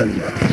这里的。